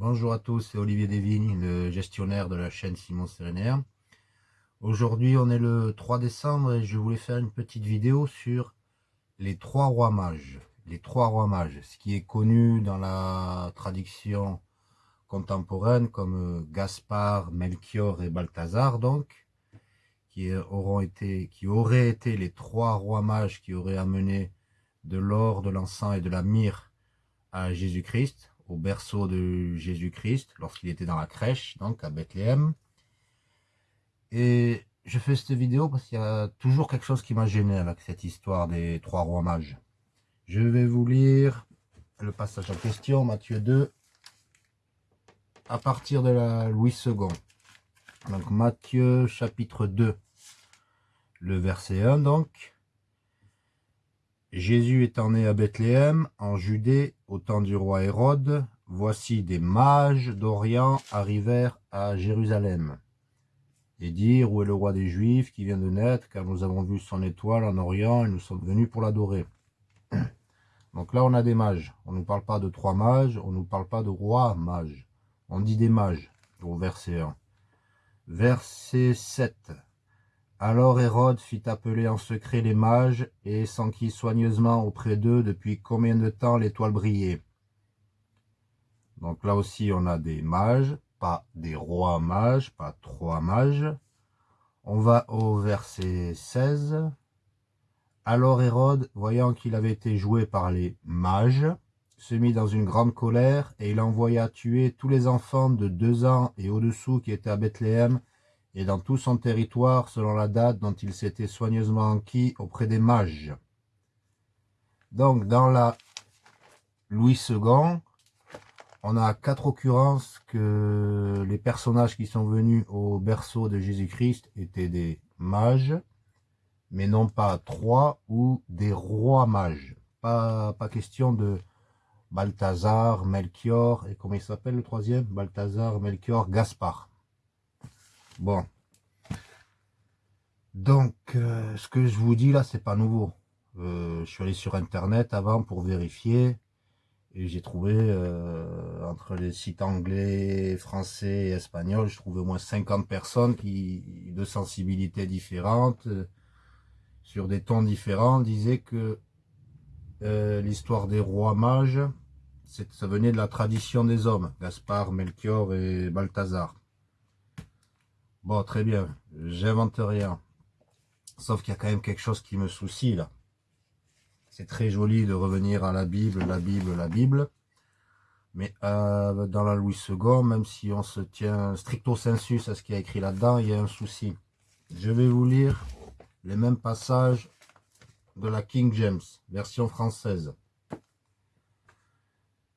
Bonjour à tous, c'est Olivier Desvignes, le gestionnaire de la chaîne Simon Sérénaire. Aujourd'hui, on est le 3 décembre et je voulais faire une petite vidéo sur les trois rois mages. Les trois rois mages, ce qui est connu dans la tradition contemporaine comme Gaspard, Melchior et Balthazar, donc, qui, qui auraient été les trois rois mages qui auraient amené de l'or, de l'encens et de la myrrhe à Jésus-Christ au berceau de Jésus-Christ, lorsqu'il était dans la crèche, donc à Bethléem. Et je fais cette vidéo parce qu'il y a toujours quelque chose qui m'a gêné avec cette histoire des trois rois mages. Je vais vous lire le passage en question, Matthieu 2, à partir de la Louis II. Donc Matthieu chapitre 2, le verset 1 donc. Jésus étant né à Bethléem, en Judée, au temps du roi Hérode, voici des mages d'Orient arrivèrent à Jérusalem. Et dire où est le roi des Juifs qui vient de naître, car nous avons vu son étoile en Orient et nous sommes venus pour l'adorer. Donc là, on a des mages. On ne nous parle pas de trois mages, on ne nous parle pas de roi mages. On dit des mages, au verset 1. Verset 7. Alors Hérode fit appeler en secret les mages et s'enquit soigneusement auprès d'eux depuis combien de temps l'étoile brillait. Donc là aussi on a des mages, pas des rois mages, pas trois mages. On va au verset 16. Alors Hérode, voyant qu'il avait été joué par les mages, se mit dans une grande colère et il envoya tuer tous les enfants de deux ans et au-dessous qui étaient à Bethléem et dans tout son territoire selon la date dont il s'était soigneusement enquis auprès des mages. Donc, dans la Louis II, on a quatre occurrences que les personnages qui sont venus au berceau de Jésus-Christ étaient des mages, mais non pas trois ou des rois mages. Pas, pas question de Balthazar, Melchior, et comment il s'appelle le troisième? Balthazar, Melchior, Gaspard. Bon. Donc, euh, ce que je vous dis là, c'est pas nouveau. Euh, je suis allé sur Internet avant pour vérifier. Et j'ai trouvé, euh, entre les sites anglais, français et espagnols, je trouvais au moins 50 personnes qui, de sensibilités différentes, sur des tons différents, disaient que l'histoire des rois mages, ça venait de la tradition des hommes, Gaspard, Melchior et Balthazar. Bon, très bien. J'invente rien. Sauf qu'il y a quand même quelque chose qui me soucie, là. C'est très joli de revenir à la Bible, la Bible, la Bible. Mais euh, dans la Louis II, même si on se tient stricto sensus à ce qui est écrit là-dedans, il y a un souci. Je vais vous lire les mêmes passages de la King James, version française.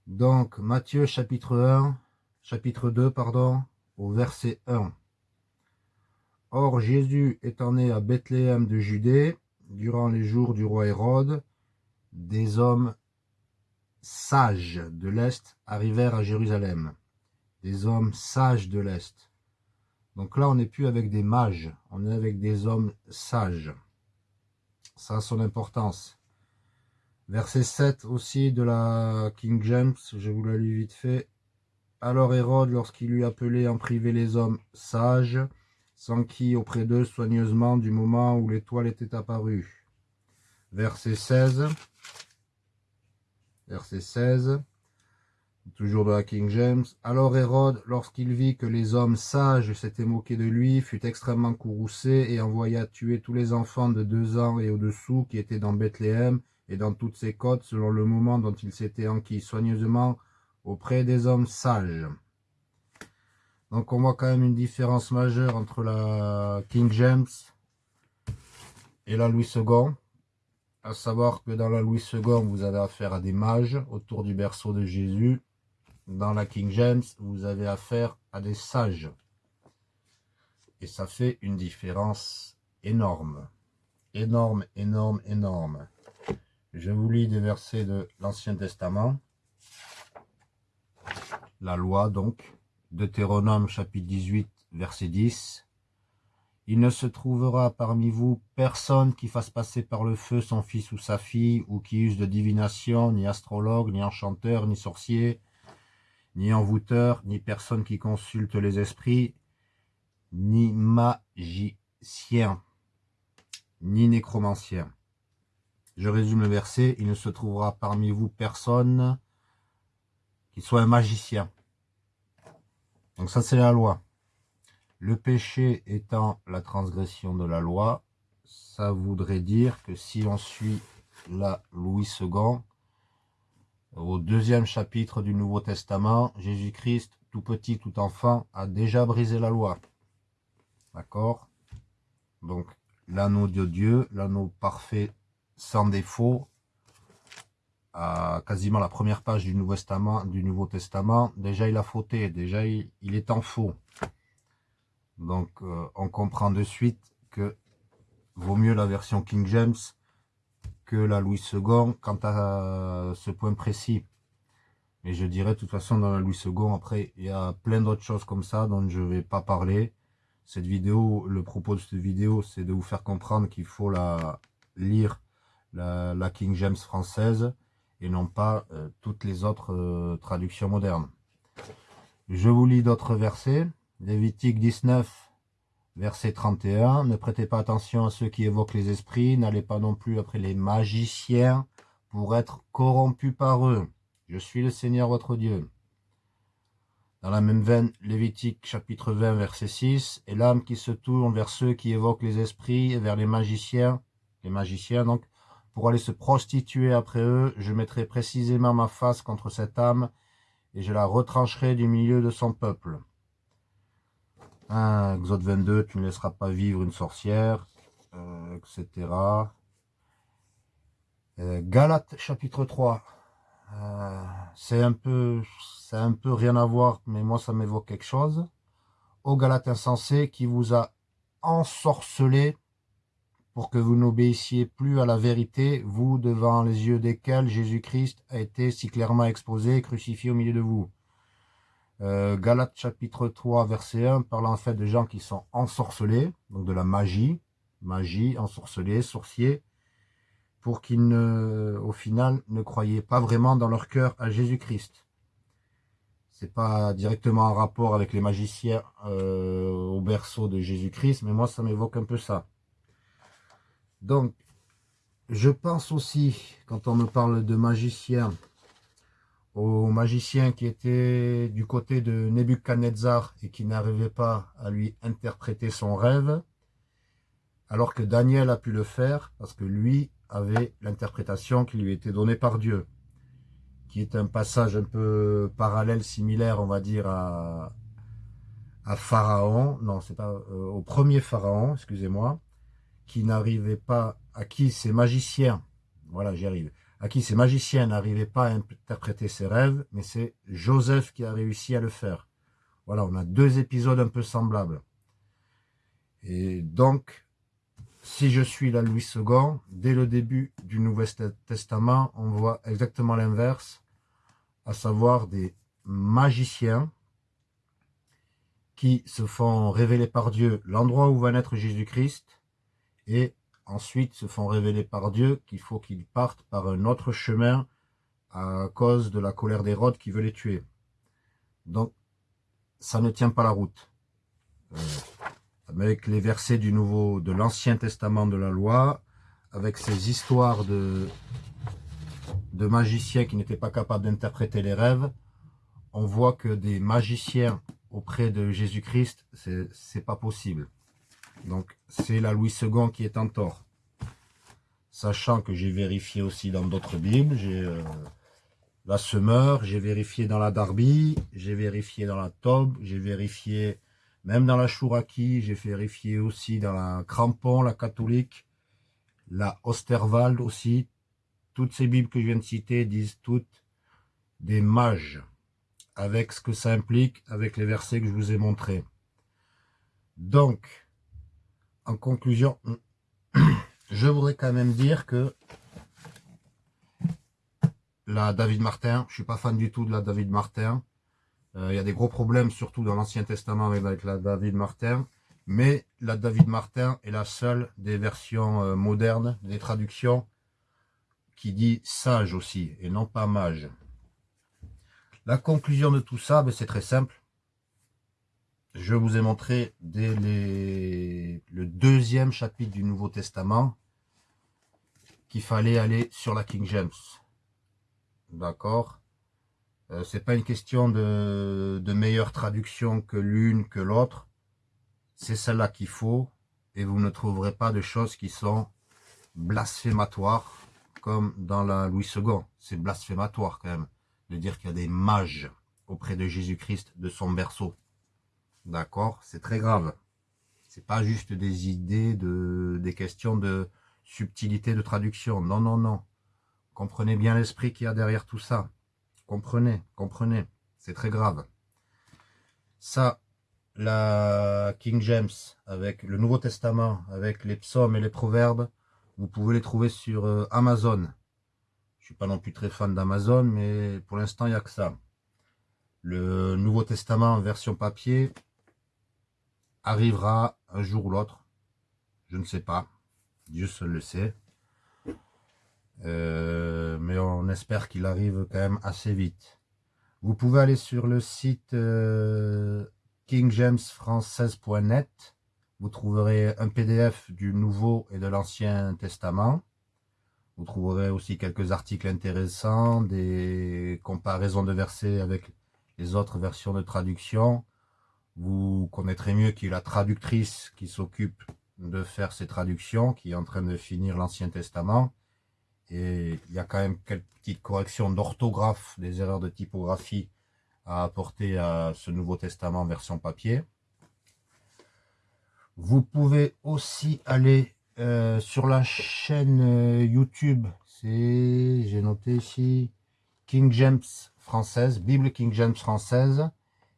Donc, Matthieu chapitre 1, chapitre 2, pardon, au verset 1. Or Jésus étant né à Bethléem de Judée, durant les jours du roi Hérode, des hommes sages de l'Est arrivèrent à Jérusalem. Des hommes sages de l'Est. Donc là, on n'est plus avec des mages, on est avec des hommes sages. Ça a son importance. Verset 7 aussi de la King James, je vous la lis vite fait. Alors Hérode, lorsqu'il eut appelé en privé les hommes sages, s'enquit auprès d'eux soigneusement du moment où l'étoile était apparue. Verset 16. Verset 16. Toujours de la King James. Alors Hérode, lorsqu'il vit que les hommes sages s'étaient moqués de lui, fut extrêmement courroucé et envoya tuer tous les enfants de deux ans et au-dessous qui étaient dans Bethléem et dans toutes ses côtes selon le moment dont il s'était enquis soigneusement auprès des hommes sages. Donc on voit quand même une différence majeure entre la King James et la Louis II. À savoir que dans la Louis II, vous avez affaire à des mages autour du berceau de Jésus. Dans la King James, vous avez affaire à des sages. Et ça fait une différence énorme. Énorme, énorme, énorme. Je vous lis des versets de l'Ancien Testament. La loi, donc. Deutéronome chapitre 18, verset 10. Il ne se trouvera parmi vous personne qui fasse passer par le feu son fils ou sa fille, ou qui use de divination, ni astrologue, ni enchanteur, ni sorcier, ni envoûteur, ni personne qui consulte les esprits, ni magicien, ni nécromancien. Je résume le verset, il ne se trouvera parmi vous personne qui soit un magicien. Donc ça c'est la loi. Le péché étant la transgression de la loi, ça voudrait dire que si l'on suit la Louis II, au deuxième chapitre du Nouveau Testament, Jésus-Christ, tout petit, tout enfant, a déjà brisé la loi. D'accord? Donc, l'anneau de Dieu, l'anneau parfait, sans défaut, quasiment la première page du Nouveau Testament, du Nouveau Testament déjà il a fauté, déjà il, est en faux. Donc, euh, on comprend de suite que vaut mieux la version King James que la Louis II quant à ce point précis. Mais je dirais de toute façon dans la Louis II, après, il y a plein d'autres choses comme ça dont je ne vais pas parler. Cette vidéo, le propos de cette vidéo, c'est de vous faire comprendre qu'il faut la lire, la, King James française, et non pas euh, toutes les autres euh, traductions modernes. Je vous lis d'autres versets. Lévitique 19, Verset 31, ne prêtez pas attention à ceux qui évoquent les esprits, n'allez pas non plus après les magiciens pour être corrompus par eux. Je suis le Seigneur votre Dieu. Dans la même veine, Lévitique chapitre 20, verset 6, et l'âme qui se tourne vers ceux qui évoquent les esprits et vers les magiciens, les magiciens donc, pour aller se prostituer après eux, je mettrai précisément ma face contre cette âme et je la retrancherai du milieu de son peuple. Exode 22, tu ne laisseras pas vivre une sorcière, euh, etc. Euh, Galates chapitre 3. Euh, c'est un peu c'est un peu rien à voir, mais moi ça m'évoque quelque chose. Au Galate insensé qui vous a ensorcelé pour que vous n'obéissiez plus à la vérité, vous devant les yeux desquels Jésus-Christ a été si clairement exposé et crucifié au milieu de vous. Euh, Galates chapitre 3 verset 1 parle en fait de gens qui sont ensorcelés, donc de la magie, magie, ensorcelés, sorciers, pour qu'ils ne, au final, ne croyaient pas vraiment dans leur cœur à Jésus-Christ. C'est pas directement en rapport avec les magiciens euh, au berceau de Jésus-Christ, mais moi ça m'évoque un peu ça. Donc, je pense aussi, quand on me parle de magiciens, au magicien qui était du côté de Nebuchadnezzar et qui n'arrivait pas à lui interpréter son rêve, alors que Daniel a pu le faire parce que lui avait l'interprétation qui lui était donnée par Dieu, qui est un passage un peu parallèle, similaire, on va dire, à, à Pharaon, non, c'est pas, euh, au premier Pharaon, excusez-moi, qui n'arrivait pas, à qui ces magiciens, voilà, j'y arrive, à qui ces magiciens n'arrivaient pas à interpréter ses rêves, mais c'est Joseph qui a réussi à le faire. Voilà, on a deux épisodes un peu semblables. Et donc, si je suis la Louis II, dès le début du Nouveau Testament, on voit exactement l'inverse, à savoir des magiciens qui se font révéler par Dieu l'endroit où va naître Jésus-Christ et ensuite se font révéler par Dieu qu'il faut qu'ils partent par un autre chemin à cause de la colère d'Hérode qui veut les tuer. Donc, ça ne tient pas la route. Euh, avec les versets du Nouveau, de l'Ancien Testament de la Loi, avec ces histoires de, de magiciens qui n'étaient pas capables d'interpréter les rêves, on voit que des magiciens auprès de Jésus-Christ, c'est pas possible. Donc, c'est la Louis II qui est en tort. Sachant que j'ai vérifié aussi dans d'autres Bibles, j'ai euh, la Semeur, j'ai vérifié dans la Darby, j'ai vérifié dans la Tob, j'ai vérifié même dans la Chouraki, j'ai vérifié aussi dans la Crampon, la catholique, la Osterwald aussi. Toutes ces Bibles que je viens de citer disent toutes des mages, avec ce que ça implique, avec les versets que je vous ai montrés. Donc, en conclusion, je voudrais quand même dire que la David Martin, je suis pas fan du tout de la David Martin. Euh, il y a des gros problèmes, surtout dans l'Ancien Testament avec, la David Martin. Mais la David Martin est la seule des versions euh, modernes, des traductions, qui dit sage aussi, et non pas mage. La conclusion de tout ça, ben, c'est très simple. Je vous ai montré dès le deuxième chapitre du Nouveau Testament qu'il fallait aller sur la King James. D'accord? Euh, C'est pas une question de, de meilleure traduction que l'une que l'autre. C'est celle-là qu'il faut et vous ne trouverez pas de choses qui sont blasphématoires comme dans la Louis II. C'est blasphématoire quand même de dire qu'il y a des mages auprès de Jésus-Christ de son berceau. D'accord C'est très grave. C'est pas juste des idées, de, des questions de subtilité de traduction. Non, non, non. Comprenez bien l'esprit qu'il y a derrière tout ça. Comprenez, comprenez. C'est très grave. Ça, la King James, avec le Nouveau Testament, avec les psaumes et les proverbes, vous pouvez les trouver sur euh, Amazon. Je suis pas non plus très fan d'Amazon, mais pour l'instant, il n'y a que ça. Le Nouveau Testament en version papier arrivera un jour ou l'autre. Je ne sais pas. Dieu seul le sait. Euh, mais on espère qu'il arrive quand même assez vite. Vous pouvez aller sur le site euh, kingjamesfrançaise.net. Vous trouverez un PDF du Nouveau et de l'Ancien Testament. Vous trouverez aussi quelques articles intéressants, des comparaisons de versets avec les autres versions de traduction. Vous connaîtrez mieux qui est la traductrice qui s'occupe de faire ces traductions, qui est en train de finir l'Ancien Testament. Et il y a quand même quelques petites corrections d'orthographe, des erreurs de typographie à apporter à ce Nouveau Testament version papier. Vous pouvez aussi aller euh, sur la chaîne euh, YouTube, c'est, j'ai noté ici, King James française, Bible King James française,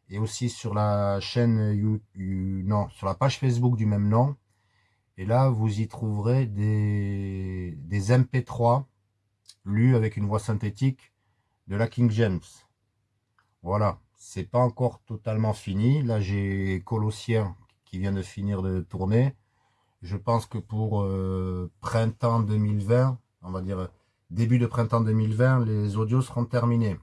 et aussi sur la chaîne, YouTube, non, sur la page Facebook du même nom. Et là, vous y trouverez des, des MP3 lus avec une voix synthétique de la King James. Voilà, c'est pas encore totalement fini. Là, j'ai Colossien qui vient de finir de tourner. Je pense que pour euh, printemps 2020, on va dire début de printemps 2020, les audios seront terminés.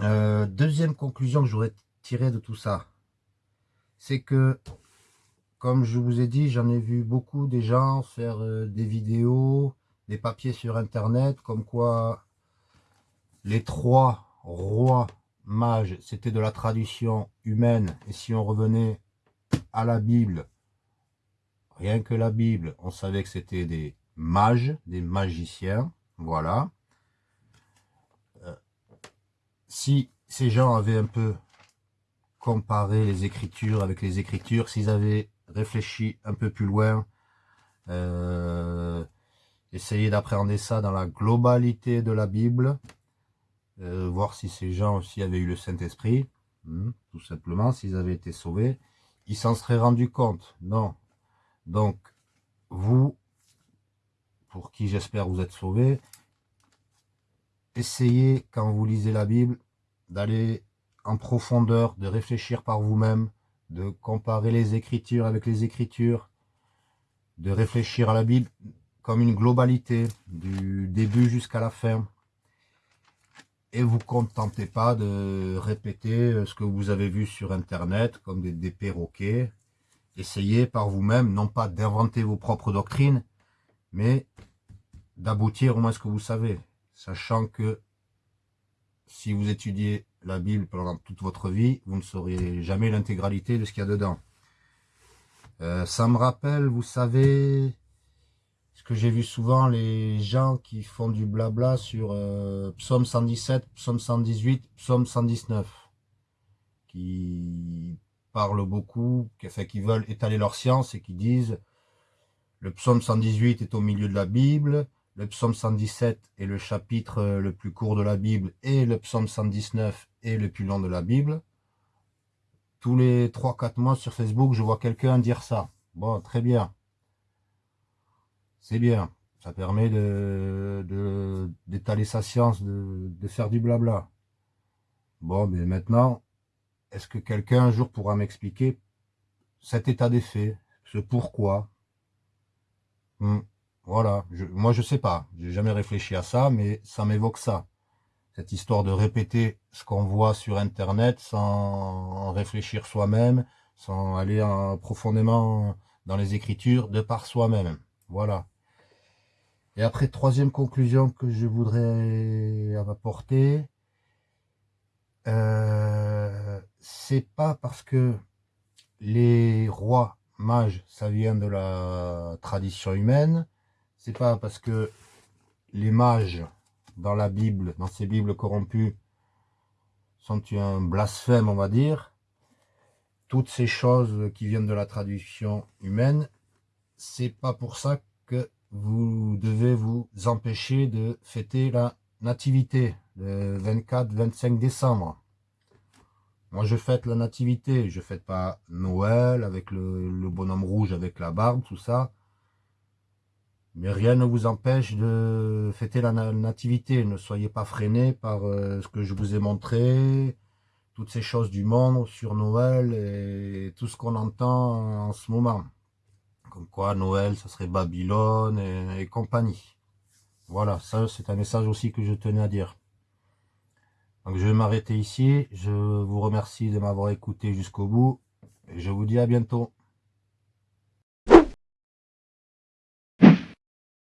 Euh, deuxième conclusion que j'aurais tiré de tout ça, c'est que, comme je vous ai dit, j'en ai vu beaucoup des gens faire euh, des vidéos, des papiers sur Internet, comme quoi les trois rois mages, c'était de la tradition humaine. Et si on revenait à la Bible, rien que la Bible, on savait que c'était des mages, des magiciens. Voilà. Si ces gens avaient un peu comparé les écritures avec les écritures, s'ils avaient réfléchi un peu plus loin, euh, essayé d'appréhender ça dans la globalité de la Bible, euh, voir si ces gens aussi avaient eu le Saint-Esprit, hmm, tout simplement, s'ils avaient été sauvés, ils s'en seraient rendus compte. Non. Donc, vous, pour qui j'espère vous êtes sauvés, essayez, quand vous lisez la Bible, d'aller en profondeur, de réfléchir par vous-même, de comparer les Écritures avec les Écritures, de réfléchir à la Bible comme une globalité, du début jusqu'à la fin, et vous contentez pas de répéter euh, ce que vous avez vu sur internet comme des, perroquets. Essayez par vous-même, non pas d'inventer vos propres doctrines, mais d'aboutir au moins ce que vous savez, sachant que si vous étudiez la Bible pendant toute votre vie, vous ne saurez jamais l'intégralité de ce qu'il y a dedans. Euh, ça me rappelle, vous savez, ce que j'ai vu souvent, les gens qui font du blabla sur euh, psaume 117, psaume 118, psaume 119, qui parlent beaucoup, qui, qui veulent étaler leur science et qui disent le psaume 118 est au milieu de la Bible, le psaume 117 est le chapitre euh, le plus court de la Bible et le psaume 119 est le plus long de la Bible. Tous les 3-4 mois sur Facebook, je vois quelqu'un dire ça. Bon, très bien c'est bien. Ça permet de d'étaler sa science, de, de, faire du blabla. Bon, mais maintenant, est-ce que quelqu'un un jour pourra m'expliquer cet état des faits, ce pourquoi? Hmm, Voilà, moi je sais pas, j'ai jamais réfléchi à ça, mais ça m'évoque ça. cette histoire de répéter ce qu'on voit sur Internet sans réfléchir soi-même, sans aller profondément dans les Écritures de par soi-même. Voilà. Et après, troisième conclusion que je voudrais apporter, euh, c'est pas parce que les rois mages, ça vient de la tradition humaine, c'est pas parce que les mages dans la Bible, dans ces Bibles corrompues, sont un blasphème, on va dire. Toutes ces choses qui viennent de la tradition humaine, c'est pas pour ça que vous devez vous empêcher de fêter la nativité le 24-25 décembre. Moi, je fête la nativité, je fête pas Noël avec le bonhomme rouge avec la barbe, tout ça. Mais rien ne vous empêche de fêter la nativité. Ne soyez pas freinés par euh, ce que je vous ai montré, toutes ces choses du monde sur Noël et tout ce qu'on entend en ce moment. Comme quoi Noël, ça serait Babylone et, compagnie. Voilà, ça c'est un message aussi que je tenais à dire. Donc je vais m'arrêter ici. Je vous remercie de m'avoir écouté jusqu'au bout. Et je vous dis à bientôt.